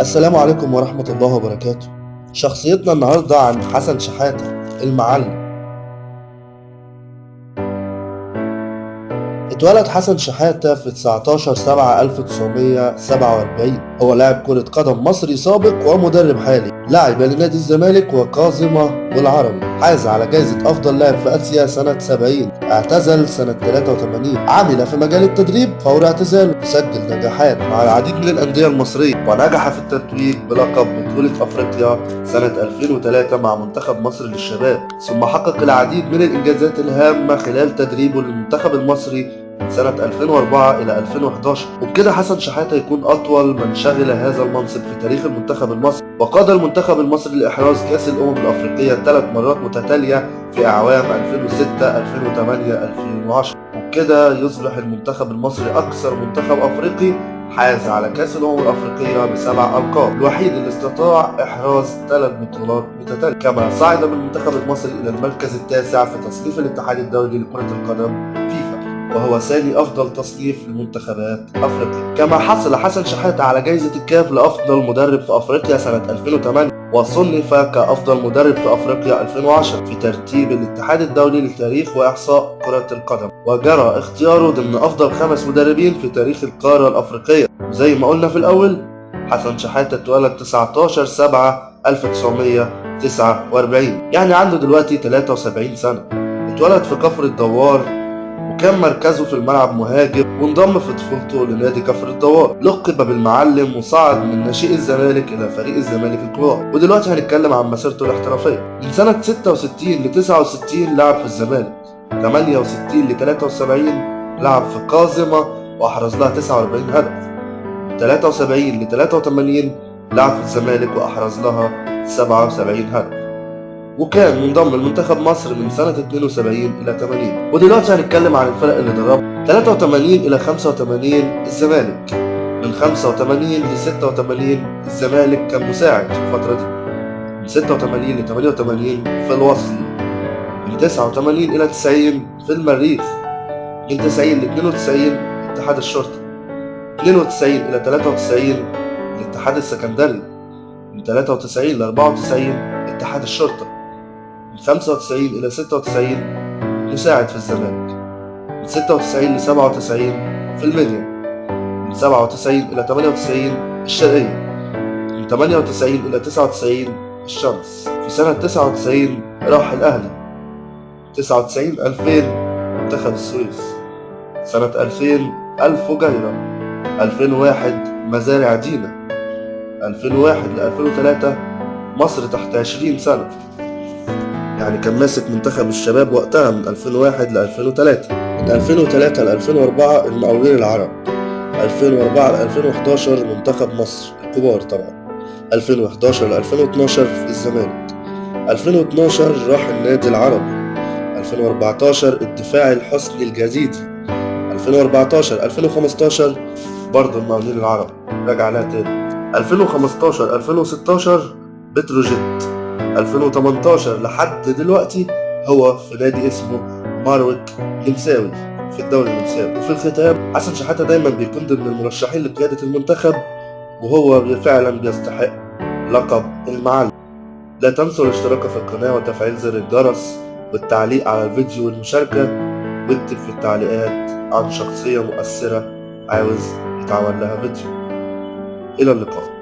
السلام عليكم ورحمة الله وبركاته. شخصيتنا النهاردة عن حسن شحاتة المعلم. اتولد حسن شحاتة في 19 7 1947 هو لاعب كرة قدم مصري سابق ومدرب حالي لعب لنادي الزمالك وكاظمة والعربي حاز على جائزة أفضل لاعب في آسيا سنة 70 اعتزل سنة 83 عمل في مجال التدريب فور اعتزاله سجل نجاحات مع العديد من الأندية المصرية ونجح في التتويج بلقب بطولة أفريقيا سنة 2003 مع منتخب مصر للشباب ثم حقق العديد من الإنجازات الهامة خلال تدريبه للمنتخب المصري سنة 2004 إلى 2011 وبكده حسن شحاتة يكون أطول من شغل هذا المنصب في تاريخ المنتخب المصري. وقاد المنتخب المصري لإحراز كأس الأمم الأفريقية ثلاث مرات متتالية في أعوام 2006 2008 2010 وبكده يصبح المنتخب المصري أكثر منتخب أفريقي حاز على كأس الأمم الأفريقية بسبع ألقاب. الوحيد اللي استطاع إحراز ثلاث بطولات متتالية. كما صعد بالمنتخب المصري إلى المركز التاسع في تصنيف الاتحاد الدولي لكرة القدم وهو ثاني أفضل تصنيف لمنتخبات أفريقيا. كما حصل حسن شحاتة على جائزة الكاف لأفضل مدرب في أفريقيا سنة 2008 وصنف كأفضل مدرب في أفريقيا 2010 في ترتيب الاتحاد الدولي للتاريخ وإحصاء كرة القدم. وجرى اختياره ضمن أفضل خمس مدربين في تاريخ القارة الأفريقية. وزي ما قلنا في الأول حسن شحاتة اتولد 19 7 1949 يعني عنده دلوقتي 73 سنة. اتولد في كفر الدوار وكان مركزه في الملعب مهاجم وانضم في طفولته لنادي كفر الدوار. لقب بالمعلم وصعد من ناشئ الزمالك إلى فريق الزمالك الكبار. ودلوقتي هنتكلم عن مسيرته الاحترافية. من سنة 66 ل 69 لعب في الزمالك. 68 ل 73 لعب في قازمة وأحرز لها 49 هدف. 73 ل 83 لعب في الزمالك وأحرز لها 77 هدف. وكان منضم لمنتخب مصر من سنة 72 إلى 80 ودلوقتي هنتكلم عن الفرق اللي دربها 83 إلى 85 الزمالك. من 85 ل 86 الزمالك كان مساعد في الفترة دي. من 86 ل 88 في الوصل من 89 إلى 90 في المريخ. من 90 ل 92 اتحاد الشرطة 92 إلى 93 الاتحاد السكندري. من 93 ل 94 اتحاد الشرطة 95 إلى 96 مساعد في الزمالك من 96 ل 97 في المنيا من 97 إلى 98 الشرقية. من 98 إلى 99 الشمس. في سنة 99 راح الأهلي. 99 2000 منتخب السويس. سنة 2000 ألف وجيرة 2001 مزارع دينا. 2001 ل 2003 مصر تحت 20 سنة. يعني كان ماسك منتخب الشباب وقتها من 2001 ل 2003 من 2003 ل 2004 المقاولين العرب. 2004 ل 2011 منتخب مصر الكبار طبعا. 2011 ل 2012 في الزمالك. 2012 راح النادي العربي. 2014 الدفاع الحسني الجديدي 2014 2015 برضه المقاولين العرب. رجع لها تاني. 2015 2016 بتروجيت. 2018 لحد دلوقتي هو في نادي اسمه مارويك نمساوي في الدوري النمساوي وفي الختام حسن شحاتة دايما بيكون ضمن المرشحين لقيادة المنتخب وهو فعلا بيستحق لقب المعلم. لا تنسوا الاشتراك في القناة وتفعيل زر الجرس والتعليق على الفيديو والمشاركة. واكتب في التعليقات عن شخصية مؤثرة عاوز يتعمل لها فيديو. إلى اللقاء.